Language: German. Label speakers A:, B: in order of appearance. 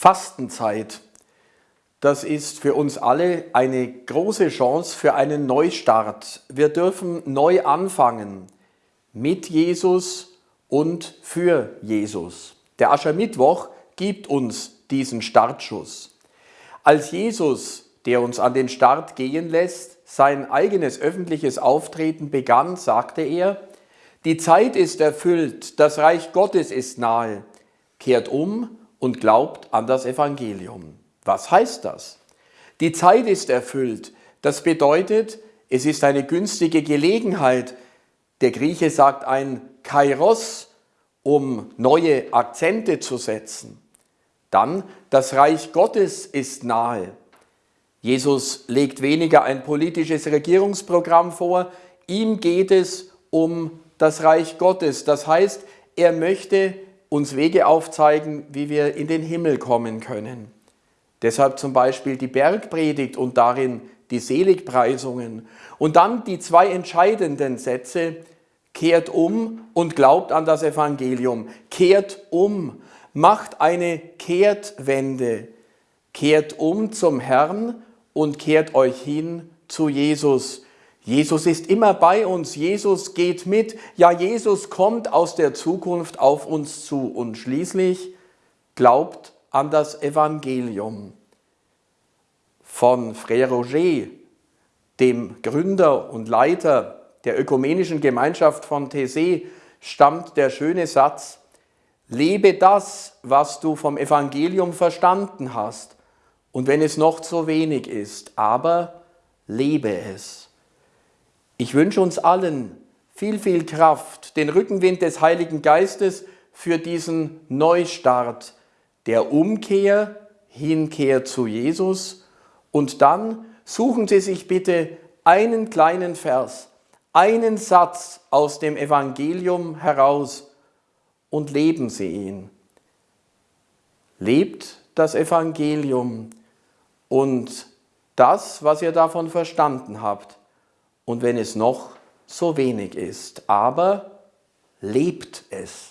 A: Fastenzeit. Das ist für uns alle eine große Chance für einen Neustart. Wir dürfen neu anfangen mit Jesus und für Jesus. Der Aschermittwoch gibt uns diesen Startschuss. Als Jesus, der uns an den Start gehen lässt, sein eigenes öffentliches Auftreten begann, sagte er, die Zeit ist erfüllt, das Reich Gottes ist nahe, kehrt um und glaubt an das Evangelium. Was heißt das? Die Zeit ist erfüllt. Das bedeutet, es ist eine günstige Gelegenheit. Der Grieche sagt ein Kairos, um neue Akzente zu setzen. Dann, das Reich Gottes ist nahe. Jesus legt weniger ein politisches Regierungsprogramm vor, ihm geht es um das Reich Gottes. Das heißt, er möchte uns Wege aufzeigen, wie wir in den Himmel kommen können. Deshalb zum Beispiel die Bergpredigt und darin die Seligpreisungen. Und dann die zwei entscheidenden Sätze, kehrt um und glaubt an das Evangelium. Kehrt um, macht eine Kehrtwende. Kehrt um zum Herrn und kehrt euch hin zu Jesus. Jesus ist immer bei uns, Jesus geht mit, ja Jesus kommt aus der Zukunft auf uns zu und schließlich glaubt an das Evangelium. Von Frère Roger, dem Gründer und Leiter der ökumenischen Gemeinschaft von Thésée, stammt der schöne Satz, lebe das, was du vom Evangelium verstanden hast, und wenn es noch zu wenig ist, aber lebe es. Ich wünsche uns allen viel, viel Kraft, den Rückenwind des Heiligen Geistes für diesen Neustart der Umkehr, Hinkehr zu Jesus. Und dann suchen Sie sich bitte einen kleinen Vers, einen Satz aus dem Evangelium heraus und leben Sie ihn. Lebt das Evangelium und das, was ihr davon verstanden habt, und wenn es noch so wenig ist. Aber lebt es.